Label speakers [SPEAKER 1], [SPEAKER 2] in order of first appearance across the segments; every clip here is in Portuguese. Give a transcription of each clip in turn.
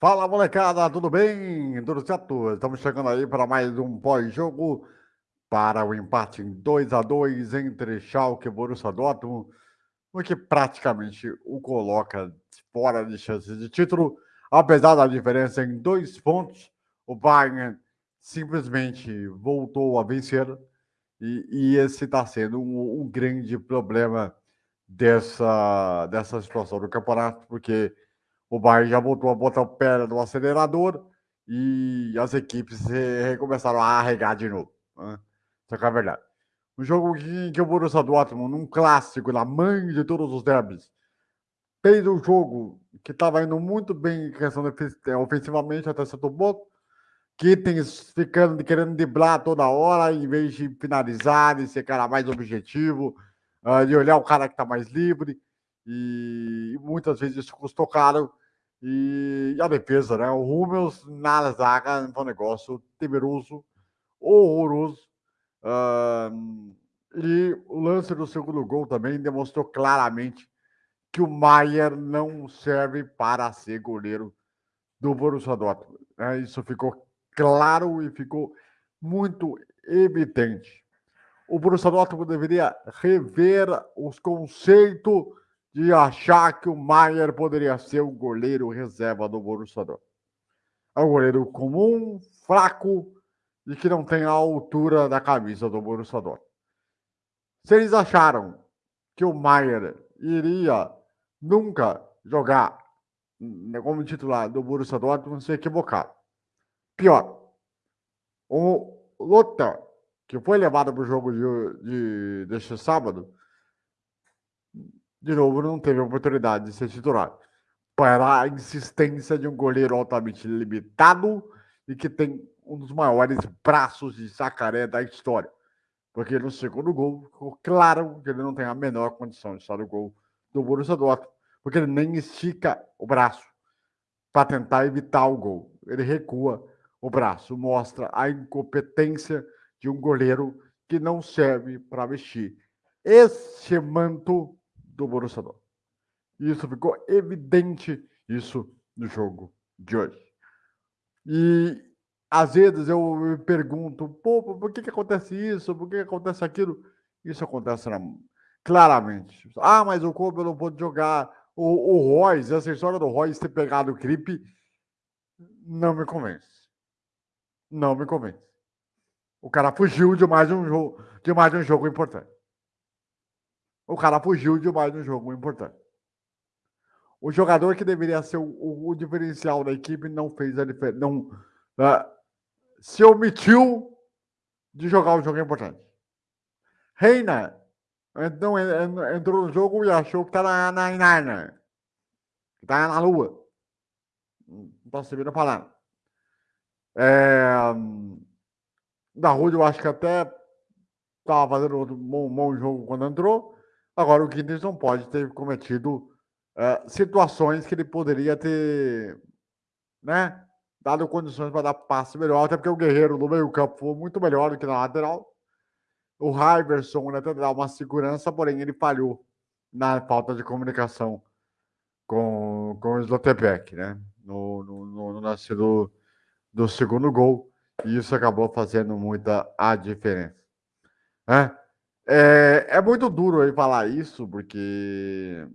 [SPEAKER 1] Fala molecada, tudo bem? Tudo certo? Estamos chegando aí para mais um pós-jogo para o empate em 2 a 2 entre Schalke e Borussia Dortmund, o que praticamente o coloca fora de chances de título, apesar da diferença em dois pontos, o Bayern simplesmente voltou a vencer e, e esse está sendo um, um grande problema dessa, dessa situação do campeonato, porque o Bayern já voltou a botar o pé no acelerador e as equipes começaram a arregar de novo. Né? Isso é verdade. Um jogo que, que o Borussia Dortmund, num clássico, na mãe de todos os derbys, fez um jogo que estava indo muito bem em questão de, ofensivamente até certo ponto, que tem ficando querendo driblar toda hora, em vez de finalizar, de ser cara mais objetivo, uh, de olhar o cara que está mais livre, e muitas vezes isso custou caro e a defesa, né? O Rúmeus na zaga foi um negócio temeroso, horroroso. Uh, e o lance do segundo gol também demonstrou claramente que o Maier não serve para ser goleiro do Borussia Dortmund. Né? Isso ficou claro e ficou muito evidente. O Borussia Dortmund deveria rever os conceitos de achar que o Maier poderia ser o goleiro reserva do Dortmund. É um goleiro comum, fraco e que não tem a altura da camisa do Dortmund. Se eles acharam que o Maier iria nunca jogar como titular do Borussia Dortmund, se equivocaram. Pior, o Lothar, que foi levado para o jogo de, de, deste sábado, de novo, não teve oportunidade de ser titular. Para a insistência de um goleiro altamente limitado e que tem um dos maiores braços de sacaré da história. Porque no segundo gol ficou claro que ele não tem a menor condição de estar no gol do Borussia Dortmund, porque ele nem estica o braço para tentar evitar o gol. Ele recua o braço, mostra a incompetência de um goleiro que não serve para vestir este manto do Borussia Dortmund. Isso ficou evidente isso no jogo de hoje. E às vezes eu me pergunto, pô, por que, que acontece isso? Por que, que acontece aquilo? Isso acontece na... claramente. Ah, mas o Kobe não pode jogar. O, o Royce, essa história do Royce ter pegado o gripe, não me convence. Não me convence. O cara fugiu de mais um jogo, de mais um jogo importante. O cara fugiu de mais um jogo importante. O jogador que deveria ser o, o, o diferencial da equipe não fez a diferença. Não, uh, se omitiu de jogar um jogo importante. Reina então, entrou no jogo e achou que tá na, na. Que tá na Lua. Não posso servir a palavra. É, da Rúdia, eu acho que até estava fazendo um bom, bom jogo quando entrou. Agora, o Guinness não pode ter cometido uh, situações que ele poderia ter, né, dado condições para dar passe melhor, até porque o Guerreiro no meio-campo foi muito melhor do que na lateral. O Iverson até dá uma segurança, porém ele falhou na falta de comunicação com, com o Slotebek, né? No, no, no, no do, do segundo gol. E isso acabou fazendo muita a diferença. É? É, é muito duro aí falar isso, porque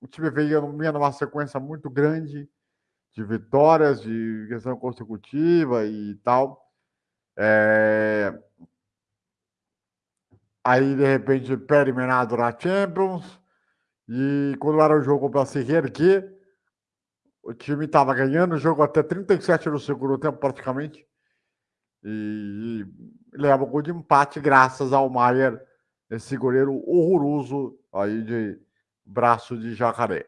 [SPEAKER 1] o time veio numa sequência muito grande de vitórias, de questão consecutiva e tal. É... Aí, de repente, pé eliminado na Champions. E quando era o jogo para se reerguer, o time estava ganhando o jogo até 37 no segundo tempo, praticamente. E, e leva o gol de empate graças ao Maier esse goleiro horroroso aí de braço de jacaré.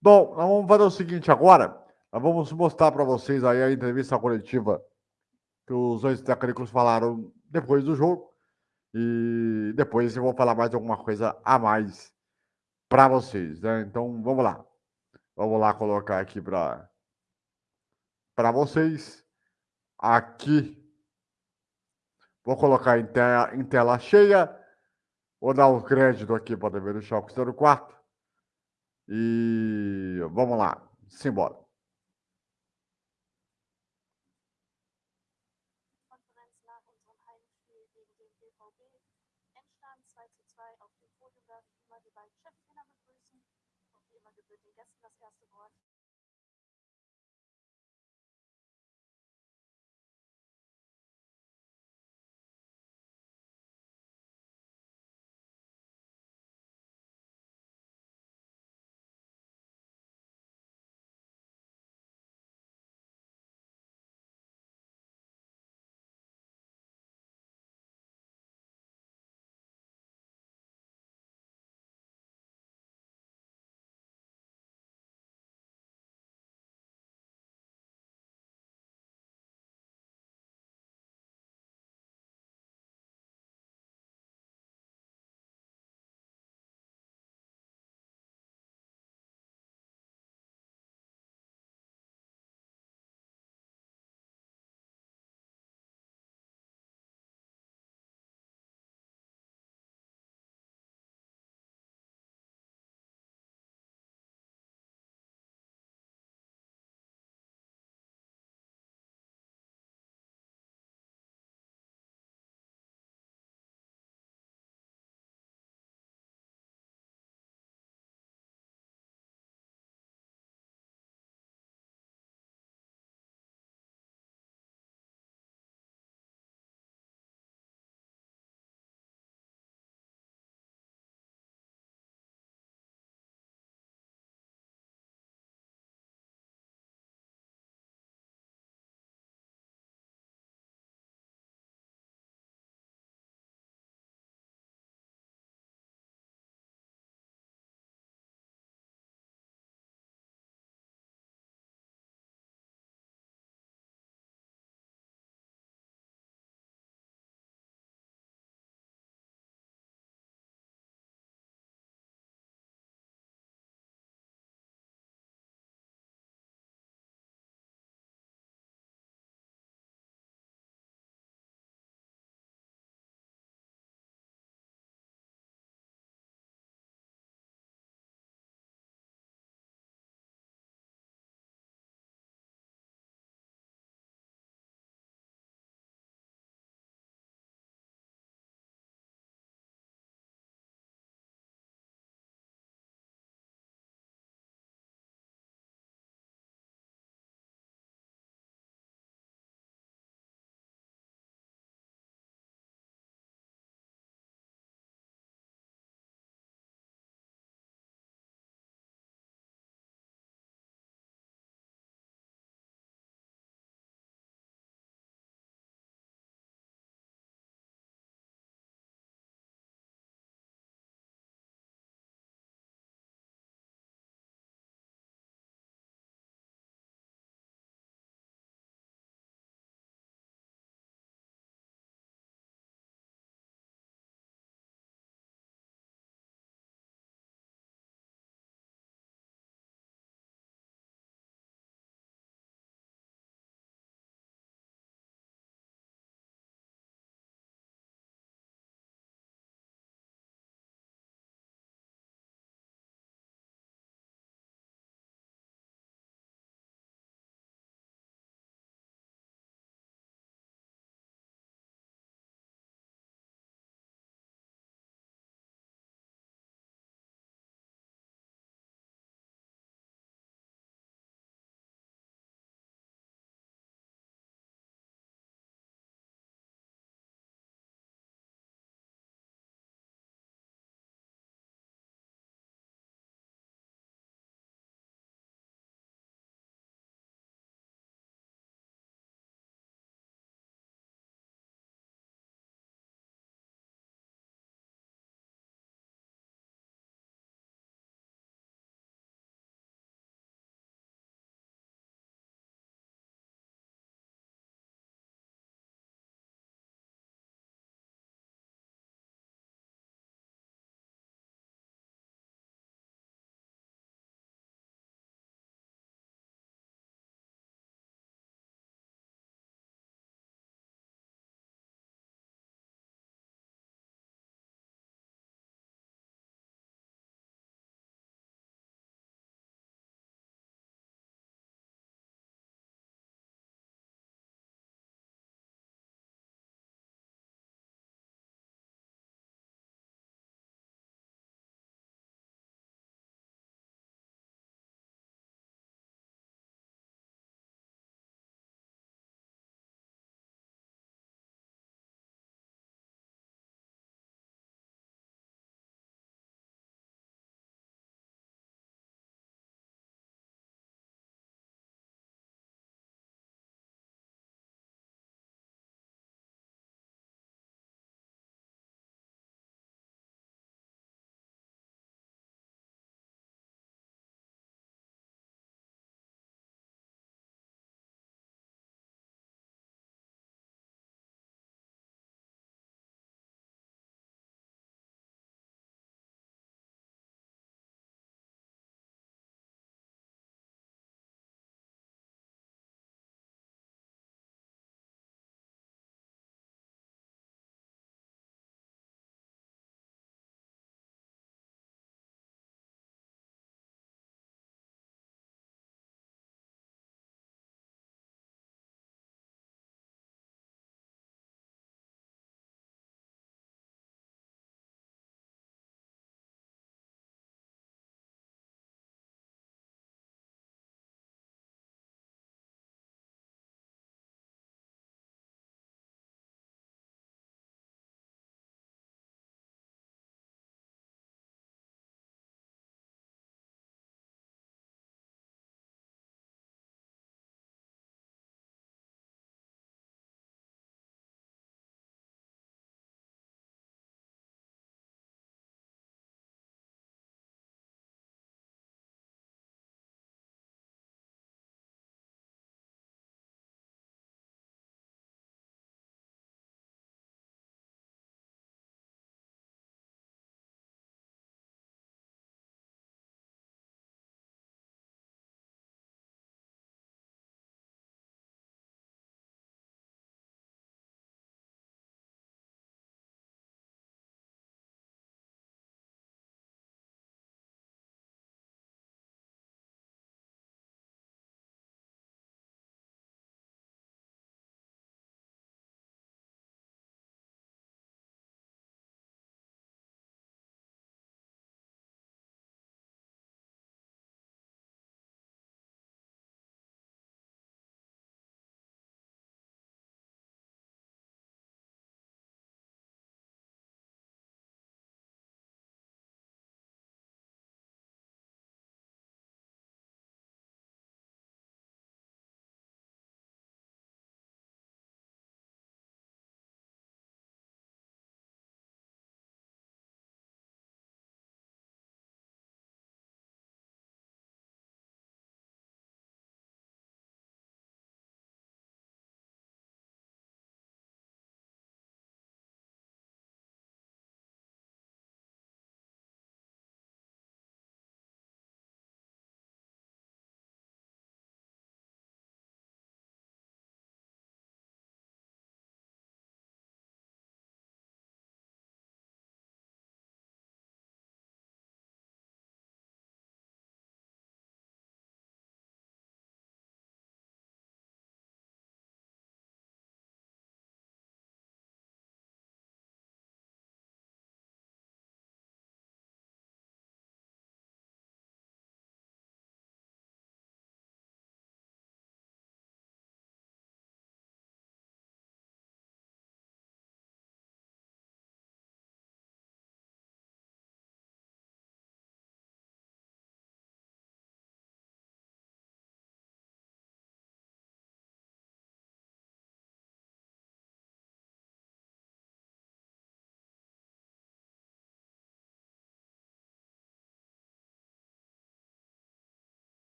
[SPEAKER 1] Bom, nós vamos fazer o seguinte agora. Nós vamos mostrar para vocês aí a entrevista coletiva que os dois técnicos falaram depois do jogo. E depois eu vou falar mais alguma coisa a mais para vocês, né? Então, vamos lá. Vamos lá colocar aqui para para vocês. Aqui. Vou colocar em, te em tela cheia. Vou dar um crédito aqui para o dever do Schalke 04. E vamos lá, simbora.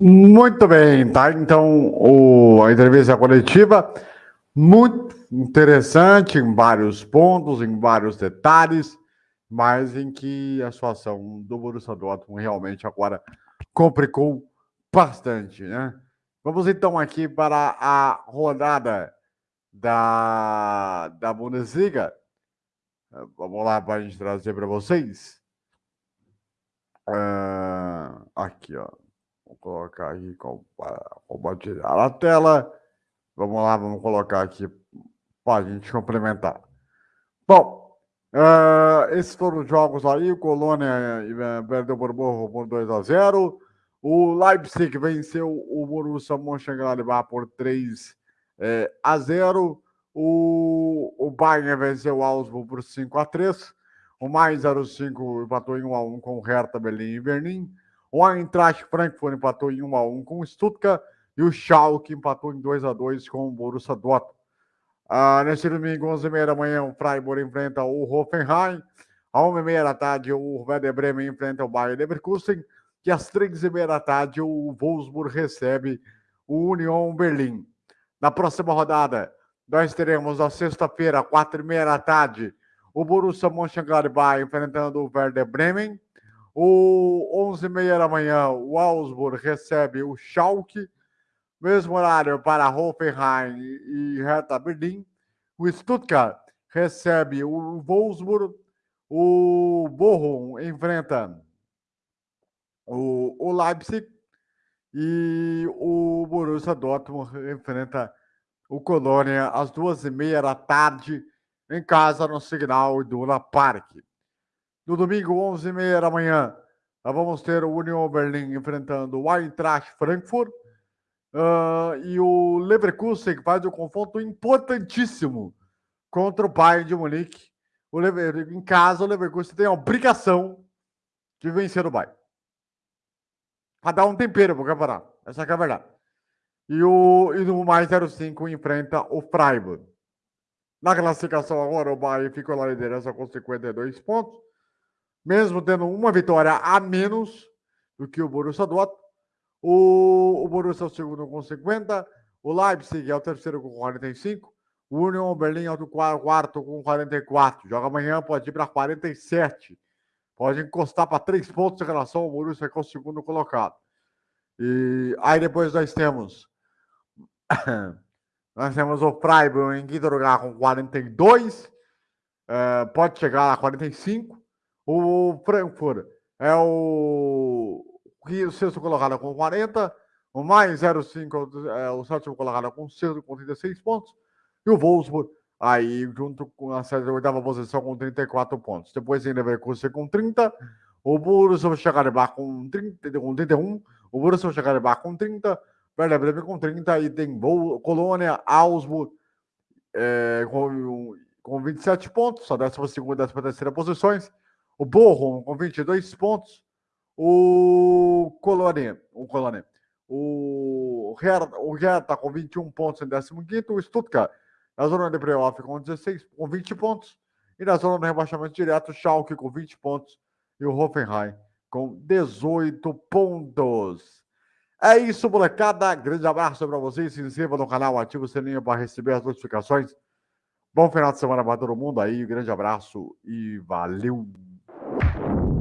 [SPEAKER 1] Muito bem, tá? Então, o, a entrevista coletiva, muito interessante em vários pontos, em vários detalhes, mas em que a situação do Borussia Dortmund realmente agora complicou bastante, né? Vamos então aqui para a rodada da, da Bundesliga. Vamos lá para a gente trazer para vocês. Uh, aqui, ó. Vou colocar aqui, compartilhar a tela. Vamos lá, vamos colocar aqui para a gente complementar. Bom, uh, esses foram os jogos aí. O Colônia perdeu por Borro por 2 a 0. O Leipzig venceu o Borussia Mönchengladbach por 3 eh, a 0. O, o Bayern venceu o Augsburg por 5 a 3. O mais 05 empatou em 1 a 1 com o Hertha Berlim e Berlim. O Eintracht Frankfurt empatou em 1 a 1 com o Stuttgart e o Schalke empatou em 2 a 2 com o Borussia Dortmund. Ah, neste domingo, 11h30 da manhã, o Freiburg enfrenta o Hoffenheim. À 1h30 da tarde, o Werder Bremen enfrenta o Bayern Leverkusen. E às 3h30 da tarde, o Wolfsburg recebe o Union Berlim. Na próxima rodada, nós teremos na sexta-feira, 4h30 da tarde, o Borussia Mönchengladbach enfrentando o Werder Bremen. O 11h30 da manhã, o Augsburg recebe o Schalke. Mesmo horário para Hoffenheim e Hertha Berlim. O Stuttgart recebe o Wolfsburg. O Bochum enfrenta o, o Leipzig. E o Borussia Dortmund enfrenta o Colônia às duas e meia da tarde em casa no Signal Iduna Park. No domingo, 11h30 da manhã, nós vamos ter o Union Berlin enfrentando o Eintracht Frankfurt. Uh, e o Leverkusen faz um confronto importantíssimo contra o Bayern de Munique. O Lever... Em casa, o Leverkusen tem a obrigação de vencer o Bayern. Para dar um tempero para o campeonato. Essa é a verdade. E, o... e no mais 05 enfrenta o Freiburg. Na classificação agora, o Bayern ficou na liderança com 52 pontos mesmo tendo uma vitória a menos do que o Borussia Dortmund. O, o Borussia é o segundo com 50, o Leipzig é o terceiro com 45, o Union Berlin é o quarto com 44. Joga amanhã, pode ir para 47. Pode encostar para três pontos em relação ao Borussia, que é o segundo colocado. E aí depois nós temos nós temos o Freiburg em quinto lugar com 42. Uh, eh, pode chegar a 45. O Frankfurt é o, o sexto colocado com 40. O mais 05 é o sétimo colocado com, com 36 pontos. E o Wolfsburg aí junto com a oitava posição com 34 pontos. Depois tem Leverkusen com 30. O Borussia Mönchengladbach com, 30, com 31. O Borussia Mönchengladbach com 30. Werder Bremen com 30. E tem Colônia, Augsburg é, com, com 27 pontos. A 12 e 13 terceira posições o Borrom com 22 pontos, o Colônia, o Colônia, o Hertha, o Hertha com 21 pontos em 15 o Stuttgart na zona de playoff com 16, com 20 pontos, e na zona de rebaixamento direto, o Schalke com 20 pontos e o Hoffenheim com 18 pontos. É isso, molecada. Grande abraço para vocês. Se inscreva no canal, ative o sininho para receber as notificações. Bom final de semana para todo mundo aí. Grande abraço e valeu! you